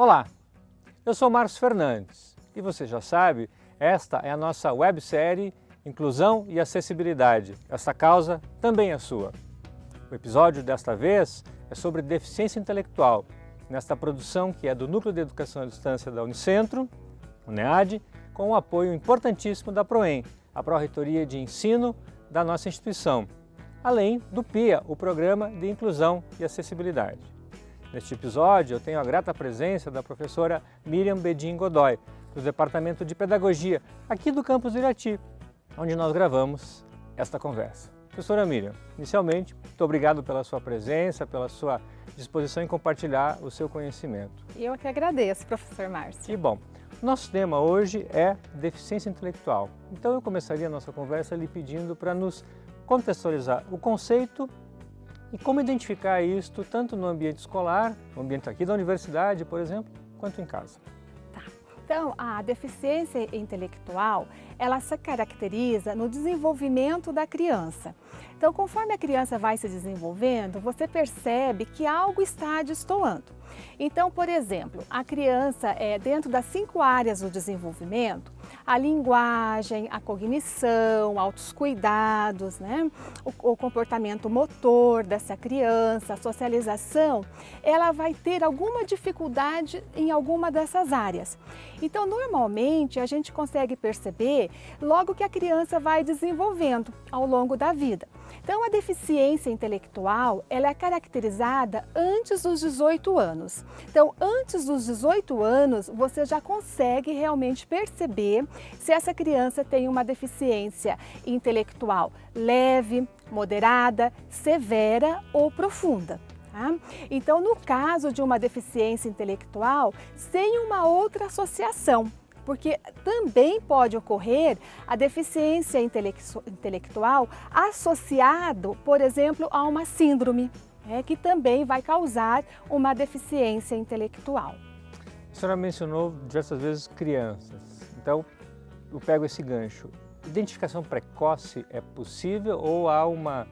Olá, eu sou Márcio Fernandes e você já sabe, esta é a nossa websérie Inclusão e Acessibilidade. Essa causa também é sua. O episódio desta vez é sobre deficiência intelectual, nesta produção que é do Núcleo de Educação à Distância da Unicentro, o NEAD, com o apoio importantíssimo da PROEM, a Pró-Reitoria de Ensino da nossa instituição, além do PIA, o Programa de Inclusão e Acessibilidade. Neste episódio, eu tenho a grata presença da professora Miriam Bedin Godoy, do Departamento de Pedagogia, aqui do campus Irati, onde nós gravamos esta conversa. Professora Miriam, inicialmente, muito obrigado pela sua presença, pela sua disposição em compartilhar o seu conhecimento. Eu que agradeço, professor Márcio. Que bom. Nosso tema hoje é deficiência intelectual. Então eu começaria a nossa conversa lhe pedindo para nos contextualizar o conceito e como identificar isto tanto no ambiente escolar, no ambiente aqui da universidade, por exemplo, quanto em casa. Tá. Então, a deficiência intelectual, ela se caracteriza no desenvolvimento da criança. Então, conforme a criança vai se desenvolvendo, você percebe que algo está destoando. Então, por exemplo, a criança, é, dentro das cinco áreas do desenvolvimento, a linguagem, a cognição, altos cuidados, né? o, o comportamento motor dessa criança, a socialização, ela vai ter alguma dificuldade em alguma dessas áreas. Então, normalmente, a gente consegue perceber logo que a criança vai desenvolvendo ao longo da vida. Então, a deficiência intelectual ela é caracterizada antes dos 18 anos. Então, antes dos 18 anos, você já consegue realmente perceber se essa criança tem uma deficiência intelectual leve, moderada, severa ou profunda. Tá? Então, no caso de uma deficiência intelectual, sem uma outra associação, porque também pode ocorrer a deficiência intelectual associado, por exemplo, a uma síndrome, né, que também vai causar uma deficiência intelectual. A senhora mencionou diversas vezes crianças, então eu pego esse gancho. Identificação precoce é possível ou há uma,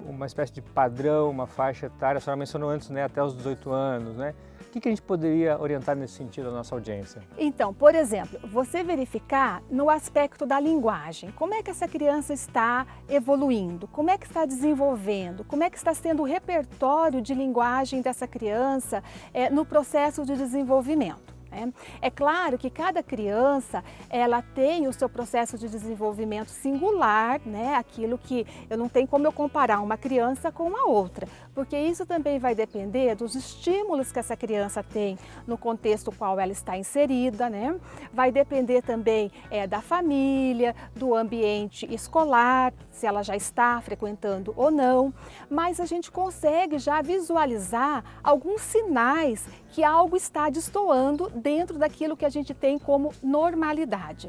uma espécie de padrão, uma faixa etária? A senhora mencionou antes, né, até os 18 anos, né? que, que a gente poderia orientar nesse sentido a nossa audiência? Então, por exemplo, você verificar no aspecto da linguagem, como é que essa criança está evoluindo, como é que está desenvolvendo, como é que está sendo o repertório de linguagem dessa criança é, no processo de desenvolvimento. Né? É claro que cada criança ela tem o seu processo de desenvolvimento singular, né? aquilo que eu não tenho como eu comparar uma criança com a outra, porque isso também vai depender dos estímulos que essa criança tem no contexto qual ela está inserida, né? vai depender também é, da família, do ambiente escolar, se ela já está frequentando ou não, mas a gente consegue já visualizar alguns sinais que algo está destoando dentro daquilo que a gente tem como normalidade.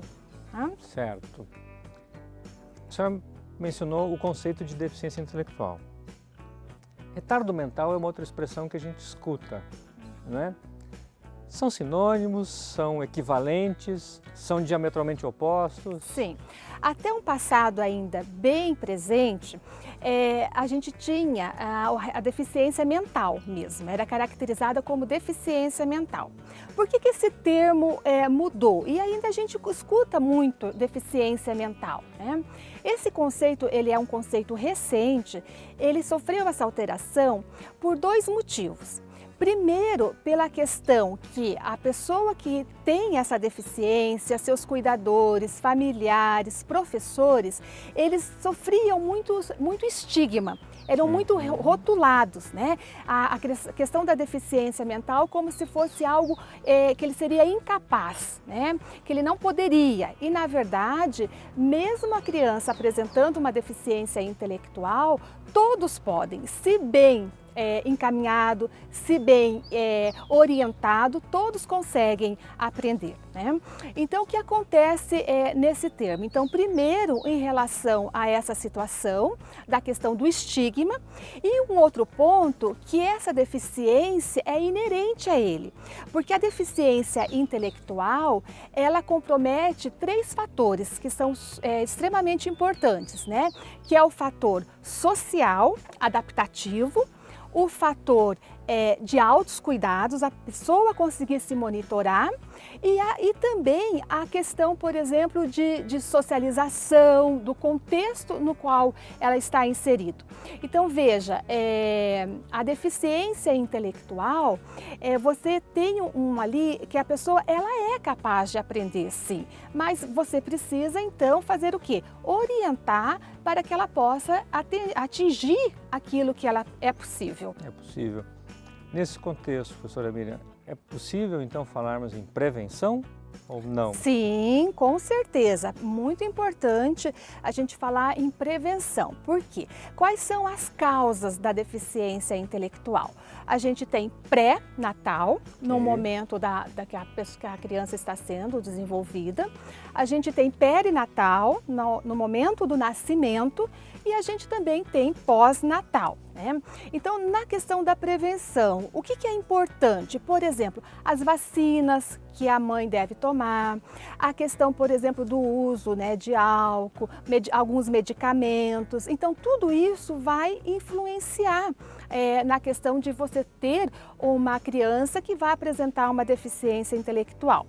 Tá? Certo. Senhora mencionou o conceito de deficiência intelectual. Retardo mental é uma outra expressão que a gente escuta, não é? São sinônimos, são equivalentes, são diametralmente opostos? Sim. Até um passado ainda bem presente, é, a gente tinha a, a, deficiência mental mesmo, era caracterizada como deficiência mental. Por que, que esse termo é, mudou? E ainda a gente escuta muito deficiência mental. Né? Esse conceito ele é um conceito recente, ele sofreu essa alteração por dois motivos. Primeiro, pela questão que a pessoa que tem essa deficiência, seus cuidadores, familiares, professores, eles sofriam muito, muito estigma, eram muito rotulados, né? A, a questão da deficiência mental como se fosse algo é, que ele seria incapaz, né? Que ele não poderia. E, na verdade, mesmo a criança apresentando uma deficiência intelectual, todos podem, se bem é, encaminhado, se bem é, orientado, todos conseguem aprender. Né? Então, o que acontece é, nesse termo? Então, primeiro, em relação a essa situação da questão do estigma e um outro ponto que essa deficiência é inerente a ele, porque a deficiência intelectual, ela compromete três fatores que são é, extremamente importantes, né? que é o fator social, adaptativo, o fator é, de altos cuidados, a pessoa conseguir se monitorar e, a, e também a questão, por exemplo, de, de socialização, do contexto no qual ela está inserido. Então veja, é, a deficiência intelectual, é, você tem um ali que a pessoa ela é capaz de aprender sim, mas você precisa então fazer o que? Orientar para que ela possa atingir aquilo que ela é possível. É possível. Nesse contexto, professora Miriam, é possível então falarmos em prevenção ou não? Sim, com certeza. Muito importante a gente falar em prevenção. Por quê? Quais são as causas da deficiência intelectual? A gente tem pré-natal, no momento da, da que, a, que, a, criança está sendo desenvolvida. A gente tem perinatal, no, no momento do nascimento. E a gente também tem pós-natal. Né? Então, na questão da prevenção, o que, que é importante? Por exemplo, as vacinas que a mãe deve tomar, a questão, por exemplo, do uso né, de álcool, med alguns medicamentos. Então, tudo isso vai influenciar é, na questão de você ter uma criança que vai apresentar uma deficiência intelectual.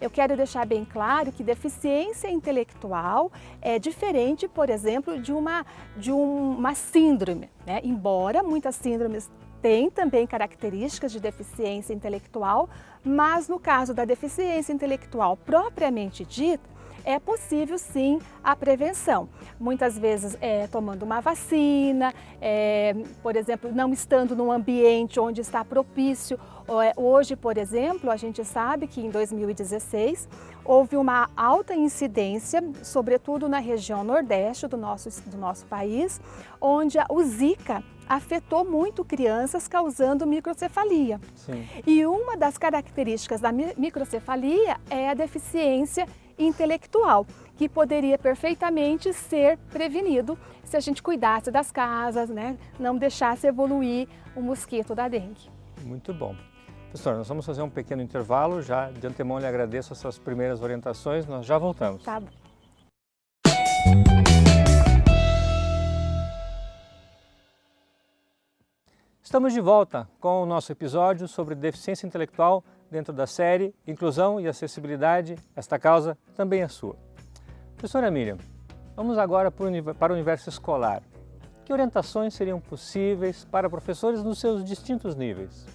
Eu quero deixar bem claro que deficiência intelectual é diferente, por exemplo, de uma, de uma síndrome, né? embora muitas síndromes têm também características de deficiência intelectual, mas no caso da deficiência intelectual propriamente dita, é possível sim a prevenção. Muitas vezes é, tomando uma vacina, é, por exemplo, não estando num ambiente onde está propício. É, hoje, por exemplo, a gente sabe que em 2016 houve uma alta incidência, sobretudo na região nordeste do nosso, do nosso país, onde o Zika afetou muito crianças, causando microcefalia. Sim. E uma das características da microcefalia é a deficiência intelectual, que poderia perfeitamente ser prevenido se a gente cuidasse das casas, né? não deixasse evoluir o mosquito da dengue. Muito bom. Professor, nós vamos fazer um pequeno intervalo, já de antemão lhe agradeço essas primeiras orientações, nós já voltamos. Tá bom. Estamos de volta com o nosso episódio sobre deficiência intelectual dentro da série Inclusão e Acessibilidade, esta causa também é sua. Professora Miriam, vamos agora para o universo escolar. Que orientações seriam possíveis para professores nos seus distintos níveis?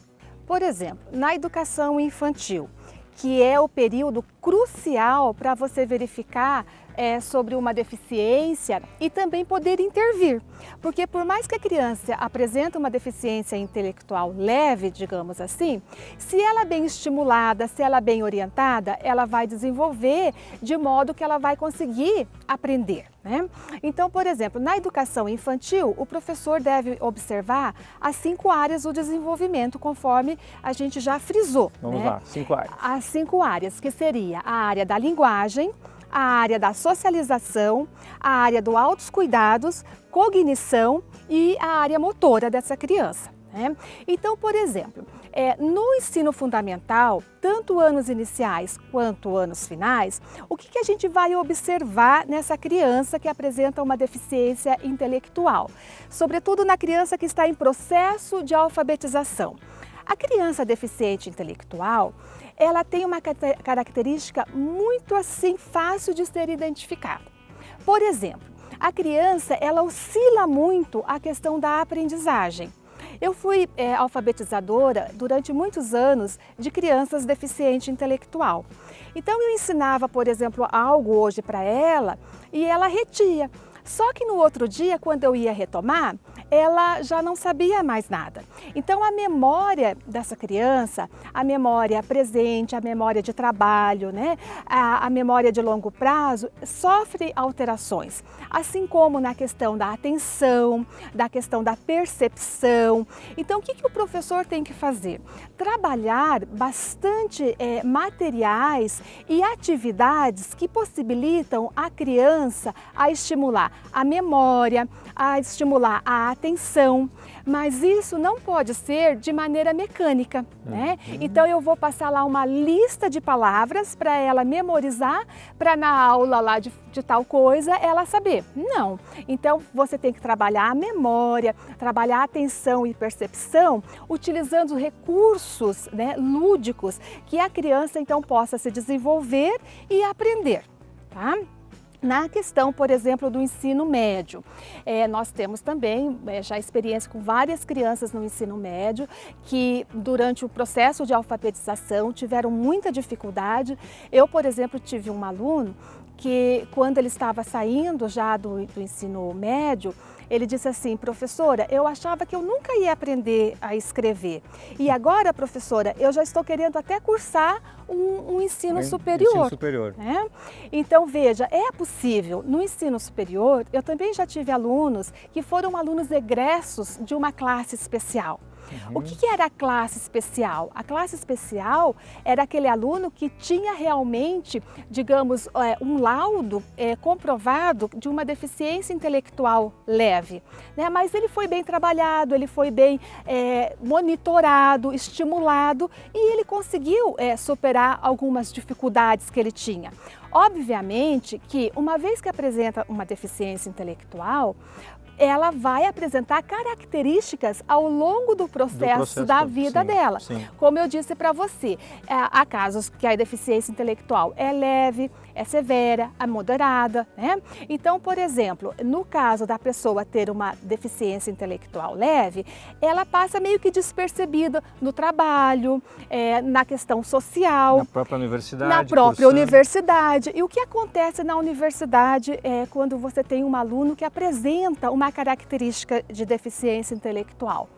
Por exemplo, na educação infantil, que é o período crucial para você verificar é, sobre uma deficiência e também poder intervir. Porque por mais que a criança apresente uma deficiência intelectual leve, digamos assim, se ela é bem estimulada, se ela é bem orientada, ela vai desenvolver de modo que ela vai conseguir aprender. Né? Então, por exemplo, na educação infantil, o professor deve observar as cinco áreas do desenvolvimento, conforme a gente já frisou. Vamos né? lá, cinco áreas. As cinco áreas, que seria a área da linguagem, a área da socialização, a área do altos cuidados, cognição e a área motora dessa criança. Né? Então, por exemplo, é, no ensino fundamental, tanto anos iniciais quanto anos finais, o que, que a gente vai observar nessa criança que apresenta uma deficiência intelectual? Sobretudo na criança que está em processo de alfabetização. A criança deficiente intelectual, ela tem uma característica muito assim fácil de ser identificada. Por exemplo, a criança ela oscila muito a questão da aprendizagem. Eu fui é, alfabetizadora durante muitos anos de crianças deficiente intelectual. Então eu ensinava, por exemplo, algo hoje para ela e ela retia. Só que no outro dia, quando eu ia retomar, ela já não sabia mais nada. Então a memória dessa criança, a memória presente, a memória de trabalho, né, a, a memória de longo prazo, sofre alterações. Assim como na questão da atenção, da questão da percepção. Então o que, que o professor tem que fazer? Trabalhar bastante é, materiais e atividades que possibilitam a criança a estimular a memória, a estimular a atenção, mas isso não pode ser de maneira mecânica, né? Uhum. Então eu vou passar lá uma lista de palavras para ela memorizar, para na aula lá de, de tal coisa ela saber. Não. Então você tem que trabalhar a memória, trabalhar a atenção e percepção, utilizando recursos né, lúdicos que a criança então possa se desenvolver e aprender. Tá? Na questão, por exemplo, do ensino médio, é, nós temos também é, já experiência com várias crianças no ensino médio que durante o processo de alfabetização tiveram muita dificuldade. Eu, por exemplo, tive um aluno que quando ele estava saindo já do, do ensino médio, ele disse assim, professora, eu achava que eu nunca ia aprender a escrever. E agora, professora, eu já estou querendo até cursar um, um ensino superior. Ensino superior. Né? Então, veja, é possível. No ensino superior, eu também já tive alunos que foram alunos egressos de uma classe especial. Uhum. O que, que, era a classe especial? A classe especial era aquele aluno que tinha realmente, digamos, é, um laudo é, comprovado de uma deficiência intelectual leve. Né? Mas ele foi bem trabalhado, ele foi bem é, monitorado, estimulado e ele conseguiu é, superar algumas dificuldades que ele tinha. Obviamente que uma vez que apresenta uma deficiência intelectual, ela vai apresentar características ao longo do processo, do processo da vida sim, dela. Sim. Como eu disse para você, é, há casos que a deficiência intelectual é leve, é severa, é moderada, né? Então, por exemplo, no caso da pessoa ter uma deficiência intelectual leve, ela passa meio que despercebida no trabalho, é, na questão social. Na própria universidade. Na própria cursando. universidade. E o que acontece na universidade é quando você tem um aluno que apresenta uma característica de deficiência intelectual?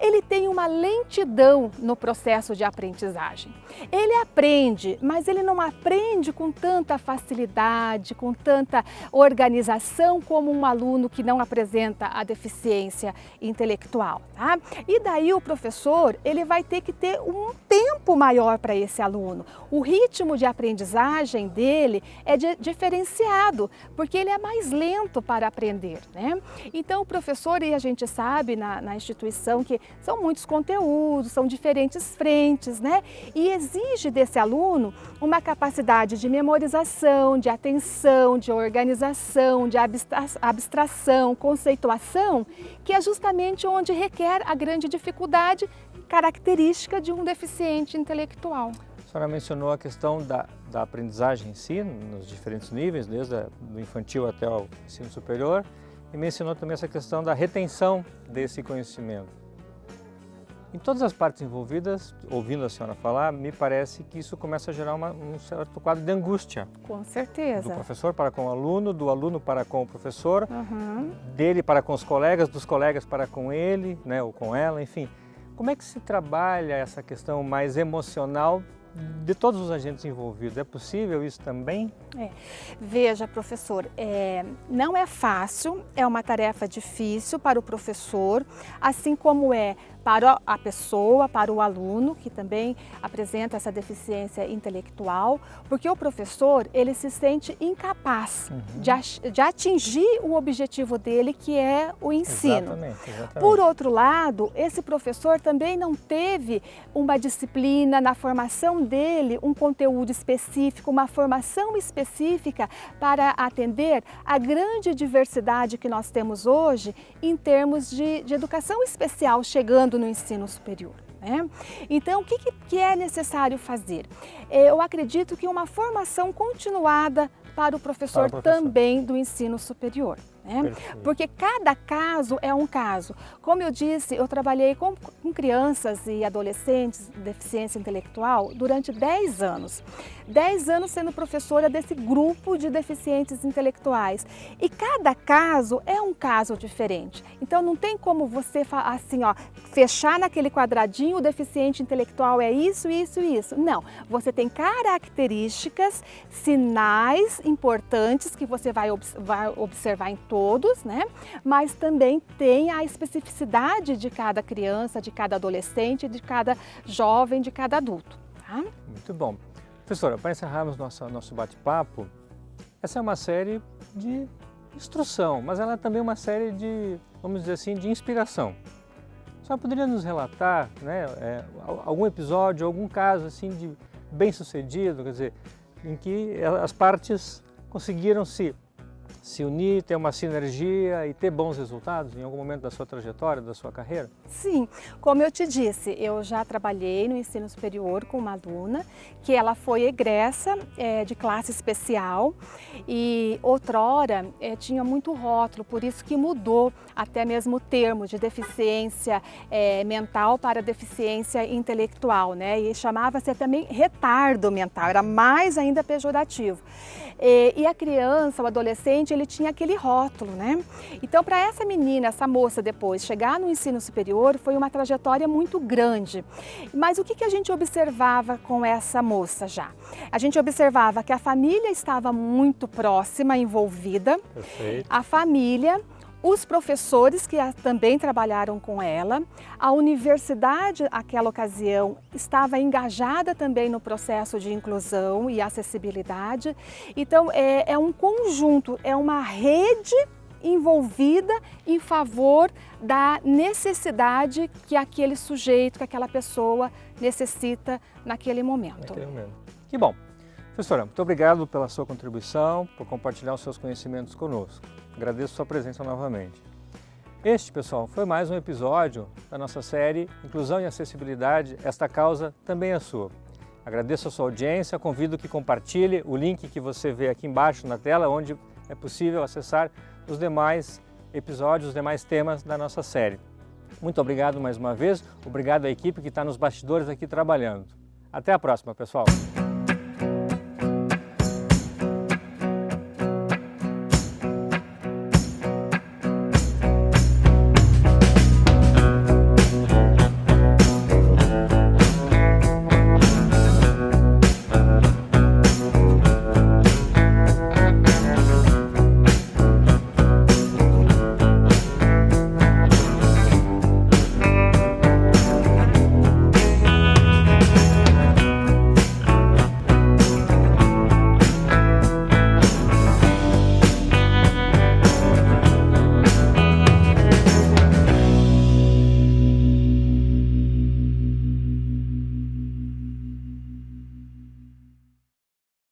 Ele tem uma lentidão no processo de aprendizagem. Ele aprende, mas ele não aprende com tanta facilidade, com tanta organização como um aluno que não apresenta a deficiência intelectual. Tá? E daí o professor ele vai ter que ter um tempo maior para esse aluno. O ritmo de aprendizagem dele é de, diferenciado, porque ele é mais lento para aprender. Né? Então o professor, e a gente sabe na, na instituição que são muitos conteúdos, são diferentes frentes, né? E exige desse aluno uma capacidade de memorização, de atenção, de organização, de abstração, conceituação, que é justamente onde requer a grande dificuldade característica de um deficiente intelectual. A senhora mencionou a questão da, da aprendizagem em si, nos diferentes níveis, desde o infantil até o ensino superior, e mencionou também essa questão da retenção desse conhecimento. Em todas as partes envolvidas, ouvindo a senhora falar, me parece que isso começa a gerar uma, um certo quadro de angústia. Com certeza. Do professor para com o aluno, do aluno para com o professor, uhum. dele para com os colegas, dos colegas para com ele, né, ou com ela, enfim. Como é que se trabalha essa questão mais emocional de todos os agentes envolvidos. É possível isso também? É. Veja, professor, é, não é fácil, é uma tarefa difícil para o professor, assim como é para a pessoa, para o aluno, que também apresenta essa deficiência intelectual, porque o professor, ele se sente incapaz uhum. de, de, atingir o objetivo dele, que é o ensino. Exatamente, exatamente. Por outro lado, esse professor também não teve uma disciplina na formação dele, um conteúdo específico, uma formação específica para atender a grande diversidade que nós temos hoje em termos de, de educação especial chegando no ensino superior. Né? Então, o que, que é necessário fazer? Eu acredito que uma formação continuada para o professor, para o professor. também do ensino superior. Né? Porque cada caso é um caso. Como eu disse, eu trabalhei com, com crianças e adolescentes de deficiência intelectual durante 10 anos. 10 anos sendo professora desse grupo de deficientes intelectuais. E cada caso é um caso diferente. Então não tem como você assim, ó, fechar naquele quadradinho o deficiente intelectual é isso, isso, isso. Não, você tem características, sinais importantes que você vai, vai observar em todo todos, né? Mas também tem a especificidade de cada criança, de cada adolescente, de cada jovem, de cada adulto. Tá? Muito bom. Professora, para encerrarmos nosso, nosso bate-papo, essa é uma série de instrução, mas ela é também uma série de, vamos dizer assim, de inspiração. Só poderia nos relatar né, é, algum episódio, algum caso assim de bem sucedido, quer dizer, em que as partes conseguiram se se unir, ter uma sinergia e ter bons resultados em algum momento da sua trajetória, da sua carreira? Sim, como eu te disse, eu já trabalhei no ensino superior com uma aluna que ela foi egressa é, de classe especial e outrora é, tinha muito rótulo, por isso que mudou até mesmo o termo de deficiência é, mental para deficiência intelectual, né? E chamava-se também retardo mental, era mais ainda pejorativo. E, e a criança, o adolescente, ele tinha aquele rótulo, né? Então, para essa menina, essa moça depois chegar no ensino superior, foi uma trajetória muito grande. Mas o que, que a gente observava com essa moça já? A gente observava que a família estava muito próxima, envolvida. Perfeito. A família os professores que também trabalharam com ela, a universidade, naquela ocasião, estava engajada também no processo de inclusão e acessibilidade. Então, é, é um conjunto, é uma rede envolvida em favor da necessidade que aquele sujeito, que aquela pessoa necessita naquele momento. Naquele momento. Que bom. Professora, muito obrigado pela sua contribuição, por compartilhar os seus conhecimentos conosco. Agradeço sua presença novamente. Este, pessoal, foi mais um episódio da nossa série Inclusão e Acessibilidade, esta causa também é sua. Agradeço a sua audiência, convido que compartilhe o link que você vê aqui embaixo na tela, onde é possível acessar os demais episódios, os demais temas da nossa série. Muito obrigado mais uma vez, obrigado à equipe que está nos bastidores aqui trabalhando. Até a próxima, pessoal!